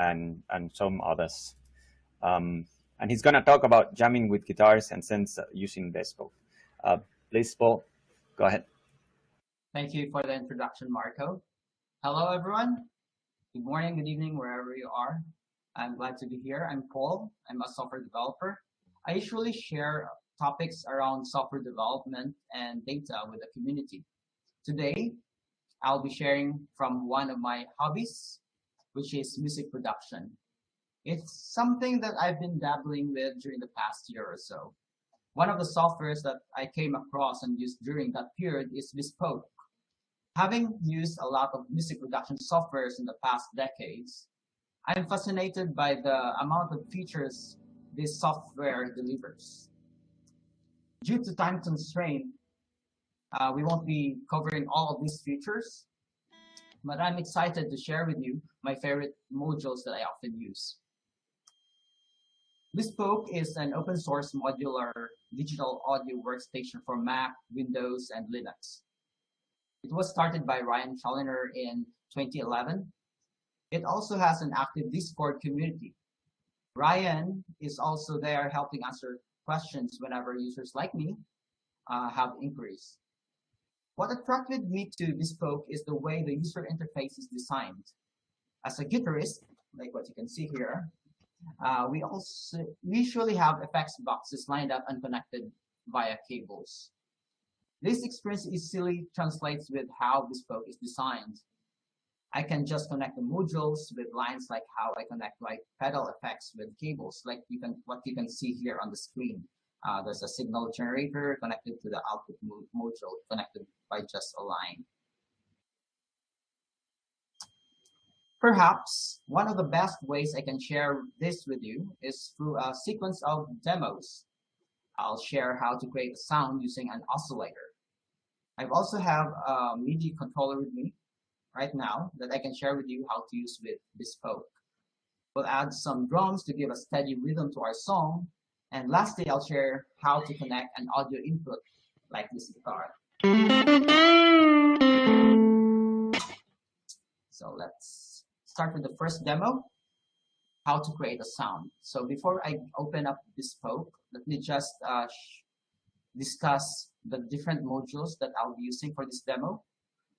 and, and some others. Um, and he's going to talk about jamming with guitars and synths using Bespoke. Uh, please, Paul, go ahead. Thank you for the introduction, Marco. Hello, everyone. Good morning, good evening, wherever you are. I'm glad to be here. I'm Paul. I'm a software developer. I usually share topics around software development and data with the community. Today, I'll be sharing from one of my hobbies, which is music production. It's something that I've been dabbling with during the past year or so. One of the softwares that I came across and used during that period is Bespoke. Having used a lot of music production softwares in the past decades, I'm fascinated by the amount of features this software delivers. Due to time constraint, uh, we won't be covering all of these features, but I'm excited to share with you my favorite modules that I often use. Bespoke is an open source modular digital audio workstation for Mac, Windows, and Linux. It was started by Ryan Challinor in 2011. It also has an active Discord community. Ryan is also there helping answer questions whenever users like me uh, have inquiries. What attracted me to Bespoke is the way the user interface is designed. As a guitarist, like what you can see here, uh, we also usually have effects boxes lined up and connected via cables. This experience easily translates with how Bespoke is designed. I can just connect the modules with lines like how I connect my pedal effects with cables, like you can what you can see here on the screen. Uh, there's a signal generator connected to the output module connected by just a line. Perhaps one of the best ways I can share this with you is through a sequence of demos. I'll share how to create a sound using an oscillator. I also have a MIDI controller with me right now that I can share with you how to use with Bespoke. We'll add some drums to give a steady rhythm to our song. And lastly, I'll share how to connect an audio input like this guitar. So let's start with the first demo, how to create a sound. So before I open up Bespoke, let me just uh, discuss the different modules that I'll be using for this demo.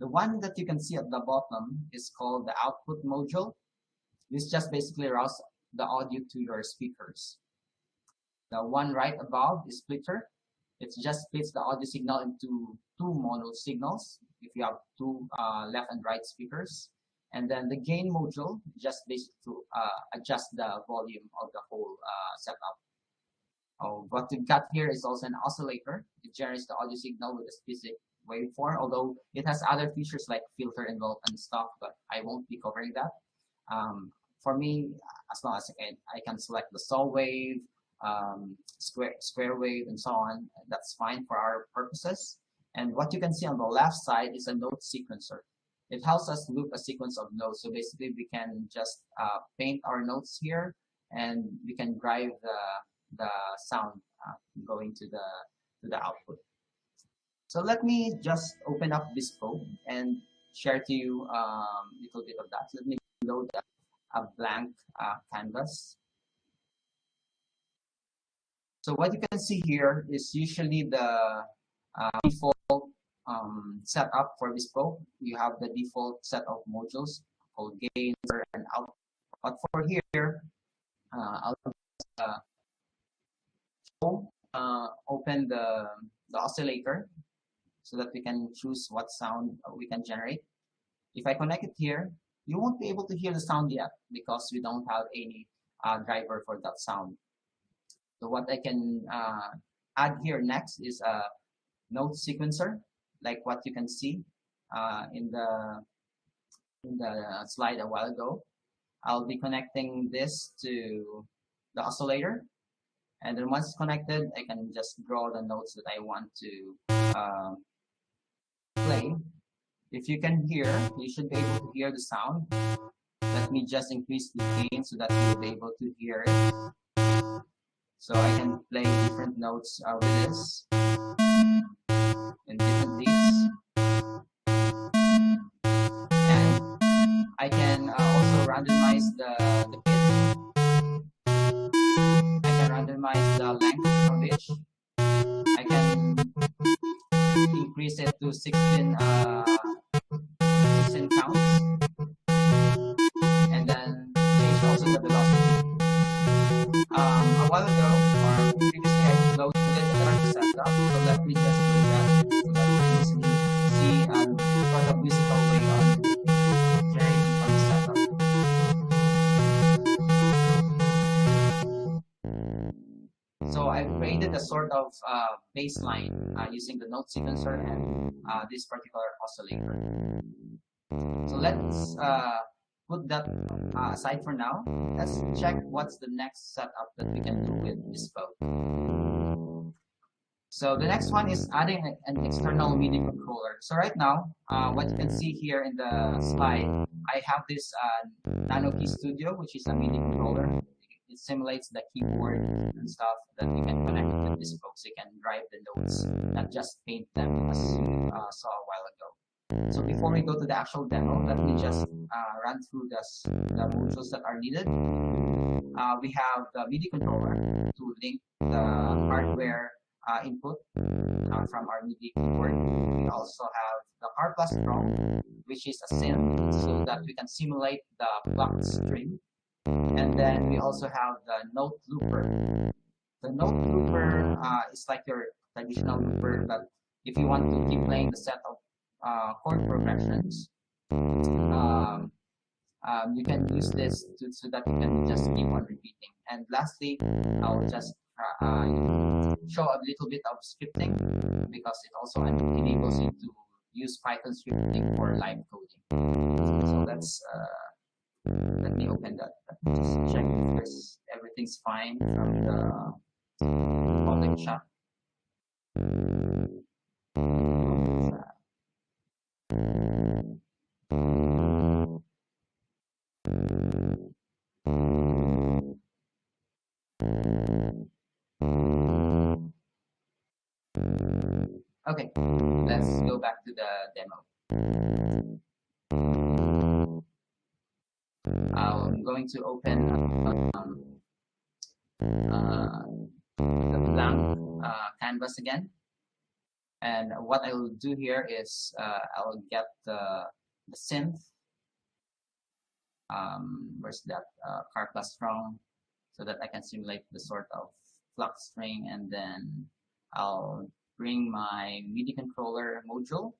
The one that you can see at the bottom is called the output module. This just basically routes the audio to your speakers. The one right above is splitter. It just splits the audio signal into two mono signals if you have two uh, left and right speakers. And then the gain module just basically to uh, adjust the volume of the whole uh, setup. Oh, what we've got here is also an oscillator. It generates the audio signal with a specific waveform, although it has other features like filter involved and stuff, but I won't be covering that. Um, for me, as long as I can select the saw wave, um, square, square wave, and so on, that's fine for our purposes. And what you can see on the left side is a note sequencer. It helps us loop a sequence of notes. So basically, we can just uh, paint our notes here, and we can drive the the sound uh, going to the to the output. So let me just open up Bespoke and share to you a um, little bit of that. Let me load a blank uh, canvas. So what you can see here is usually the uh, default um, setup for Bespoke. You have the default set of modules called gain and out. But for here, uh, I'll uh, uh, open the, the oscillator so that we can choose what sound we can generate. If I connect it here, you won't be able to hear the sound yet because we don't have any uh, driver for that sound. So what I can uh, add here next is a note sequencer, like what you can see uh, in the in the slide a while ago. I'll be connecting this to the oscillator. And then once it's connected I can just draw the notes that I want to uh, play. If you can hear you should be able to hear the sound. Let me just increase the gain so that you'll be able to hear it so I can play different notes uh, with this and different beats and I can uh, also randomize the, the pitch. I can randomize the length of each. I can increase it to 16, uh, 16 counts. While ago, setup. So let me just do that so that you can easily see um, of musical way on the setup. So I've created a sort of uh, baseline uh, using the note sequencer and uh, this particular oscillator. So let's uh, put that uh, aside for now. Let's check what's the next setup that we can do with this Bespoke. So the next one is adding an external MIDI controller. So right now, uh, what you can see here in the slide, I have this uh, nanoKEY Studio, which is a MIDI controller. It simulates the keyboard and stuff that you can connect with Bespoke, so you can drive the notes, not just paint them as you uh, saw a while ago. So before we go to the actual demo, let me just uh, run through the, the modules that are needed. Uh, we have the MIDI controller to link the hardware uh, input uh, from our MIDI keyboard. We also have the Karplus Drum, which is a synth, so that we can simulate the plucked string. And then we also have the note looper. The note looper uh, is like your traditional looper, but if you want to keep playing the set of uh, chord progressions, um, um, you can use this to, so that you can just keep on repeating. And lastly, I'll just uh, uh, show a little bit of scripting because it also enables you to use Python scripting for live coding. So that's uh, let me open that. Just check if everything's fine from the public chat. Back to the demo. I'm going to open um, uh, the blank uh, canvas again. And what I will do here is uh, I'll get the, the synth. Um, where's that uh, Karplus-Strong so that I can simulate the sort of flux string and then I'll bring my MIDI controller module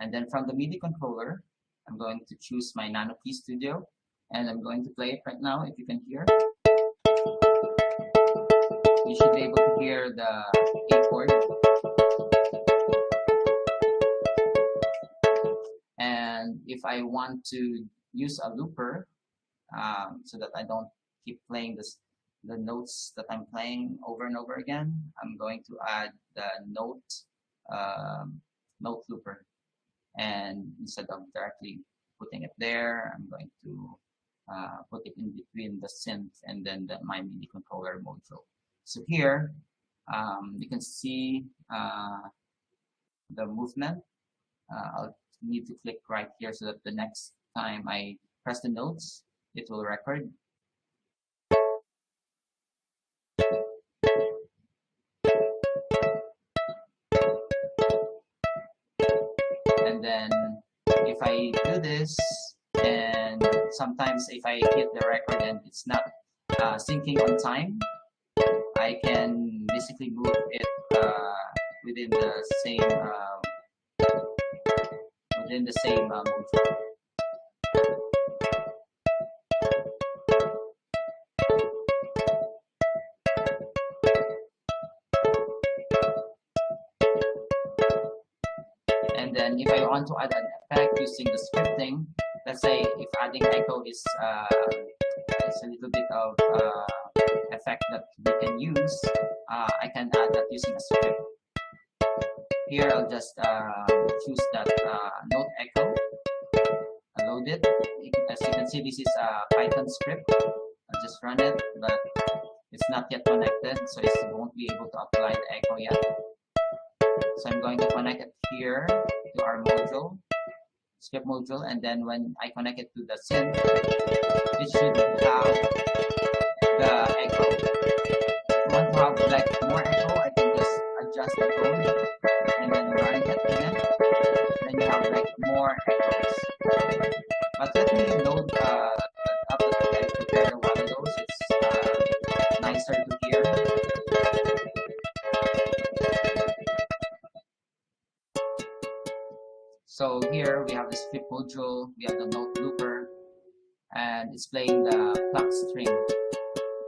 and then from the MIDI controller I'm going to choose my nanoKEY Studio and I'm going to play it right now if you can hear. You should be able to hear the A chord. And if I want to use a looper um, so that I don't keep playing this the notes that I'm playing over and over again, I'm going to add the note um, note looper. And instead of directly putting it there, I'm going to uh, put it in between the synth and then the my MIDI controller module. So here, um, you can see uh, the movement. Uh, I'll need to click right here so that the next time I press the notes, it will record. Then if I do this, and sometimes if I hit the record and it's not uh, syncing on time, I can basically move it uh, within the same uh, within the same uh, then if I want to add an effect using the scripting, let's say if adding echo is uh, is a little bit of uh, effect that we can use, uh, I can add that using a script. Here I'll just uh, choose that uh, note echo, I load it. As you can see, this is a Python script. I'll just run it, but it's not yet connected, so it won't be able to apply the echo yet. So I'm going to connect it here to our module. skip module and then when I connect it to the synth, it should have the echo. If you want to have like more echo, I can just adjust the tone and then run it again. Then you have like more echoes. But let me load uh, up that I prepared a while ago. It's uh, nicer to hear. So here we have this flip module, we have the note looper, and it's playing the clock string.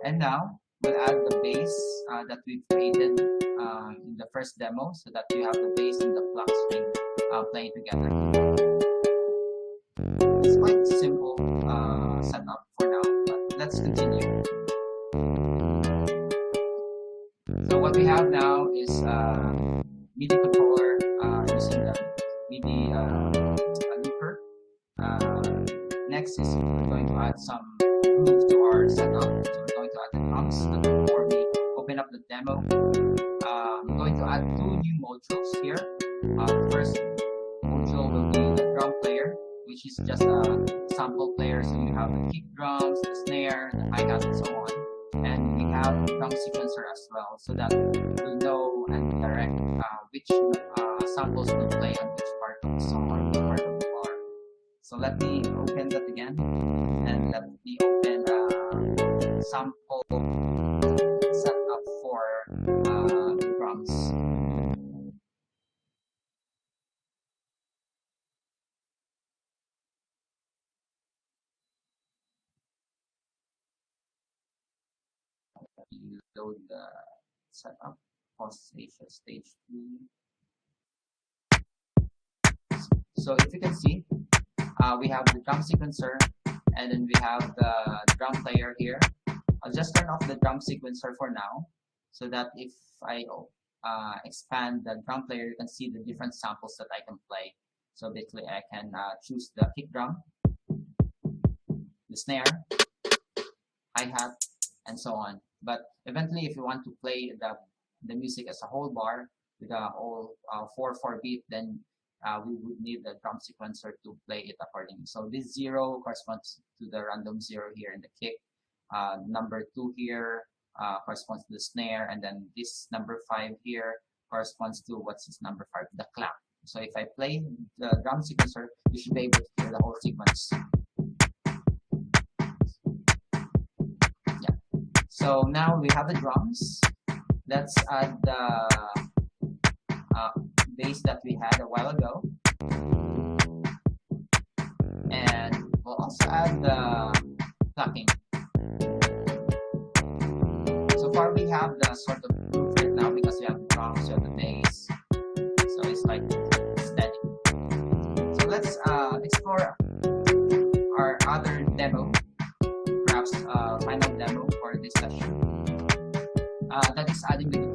And now we'll add the bass uh, that we've created uh, in the first demo so that you have the bass and the clock string uh, playing together. MIDI uh, looper. Uh, next is we're going to add some grooves to our setup. So we're going to add the. But before we open up the demo, uh, I'm going to add two new modules here. First module will be the drum player, which is just a sample player. So you have the kick drums, the snare, the hi-hat, and so on. And we have drum sequencer as well, so that we'll know and direct uh, which uh, samples will play on So let me open that again, and let me open uh, sample setup for uh, drums. You load the setup post stage two. So if you can see, uh, we have the drum sequencer and then we have the drum player here. I'll just turn off the drum sequencer for now so that if I uh, expand the drum player, you can see the different samples that I can play. So basically I can uh, choose the kick drum, the snare, hi-hat, and so on. But eventually if you want to play the, the music as a whole bar with a whole 4-4 uh, beat, then uh, we would need the drum sequencer to play it accordingly. So this zero corresponds to the random zero here in the kick. Uh, number two here uh, corresponds to the snare, and then this number five here corresponds to what's this number five, the clap. So if I play the drum sequencer, you should be able to hear the whole sequence. Yeah. So now we have the drums. Let's add the bass that we had a while ago. And we'll also add the plucking. So far we have the sort of groove right now because we have drums, we the bass. So it's like steady. So let's uh, explore our other demo, perhaps uh, final demo for this session. Uh, that is adding the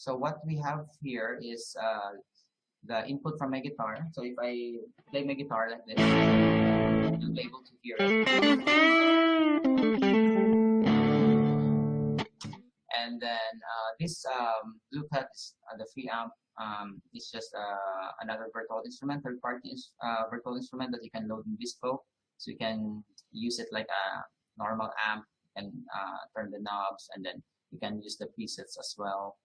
So what we have here is uh, the input from my guitar. So if I play my guitar like this, you'll be able to hear. And then uh, this um, is uh, the free amp. Um, it's just uh, another virtual instrument, third-party uh, virtual instrument that you can load in Bespoke. So you can use it like a normal amp and uh, turn the knobs, and then you can use the presets as well.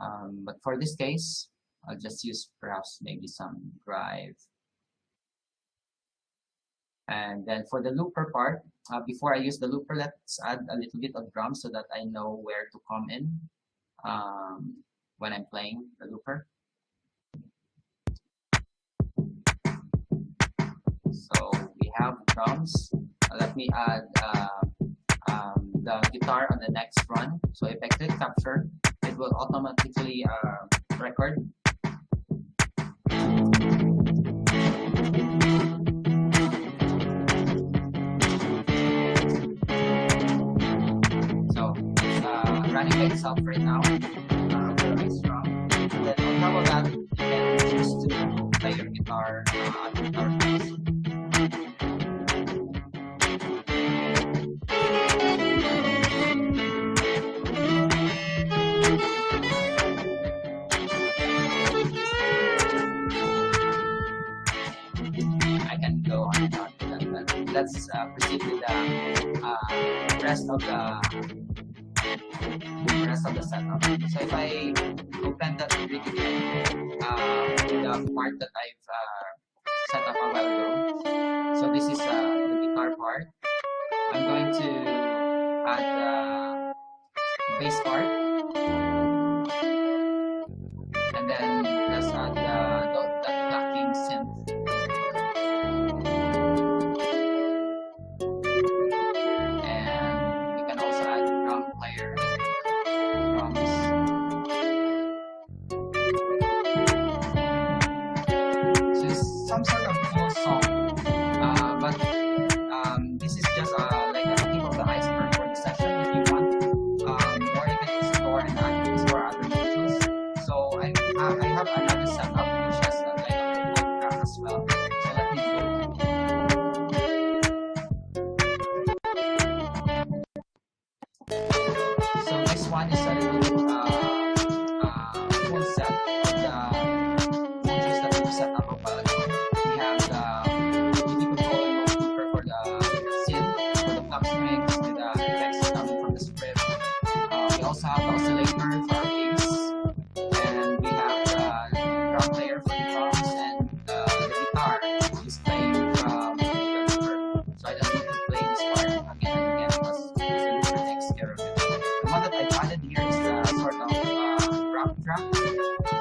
Um, but for this case, I'll just use perhaps maybe some drive. And then for the looper part, uh, before I use the looper, let's add a little bit of drum so that I know where to come in um, when I'm playing the looper. So we have drums. Uh, let me add uh, um, the guitar on the next run. So if I click capture, will automatically uh, record So it's uh, running by itself right now. Uh, very strong. And then on top of that, you can choose to play your guitar uh, guitar keys. Let's proceed with the uh, rest of the rest of the setup. So if I open that again, uh, the part that I've uh, set up a while ago. So this is uh, the guitar part. I'm going to add the bass part.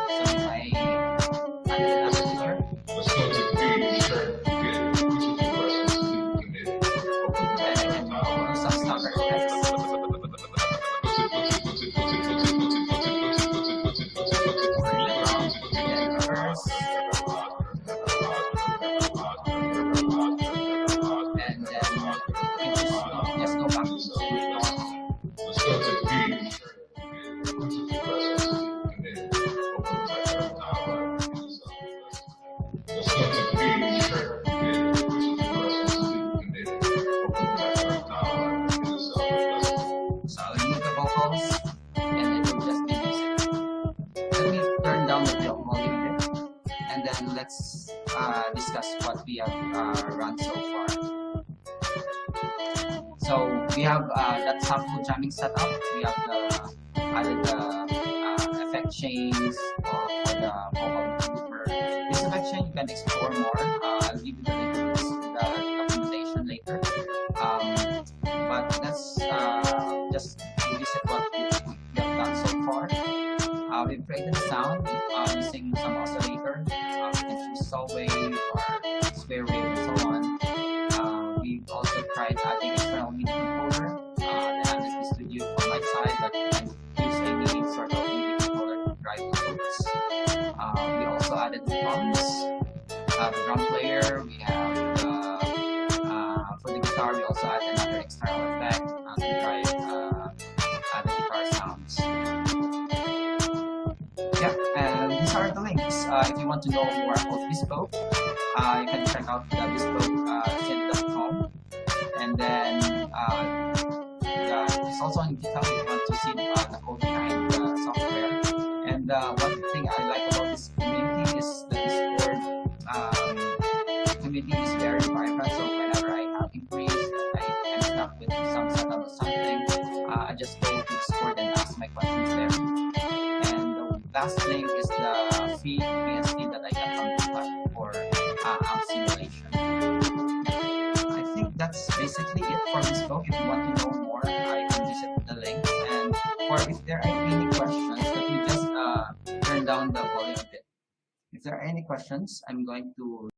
So music. Let me turn down the volume a bit, and then let's uh, discuss what we have uh, run so far. So we have uh, that sample jamming setup. We have the added the uh, effect chains for, for the vocal looper. This effect chain you can explore more. We've a sound uh, using some oscillator. Can choose saw you want to see uh, the code behind the software. And uh, one thing I like about this community is the Discord um, community is very vibrant. So whenever I have inquiries, I, I'm stuck with some setup or something, uh, I just go to Discord and ask my questions there. There are any questions, let me just uh, turn down the volume a bit. If there are any questions, I'm going to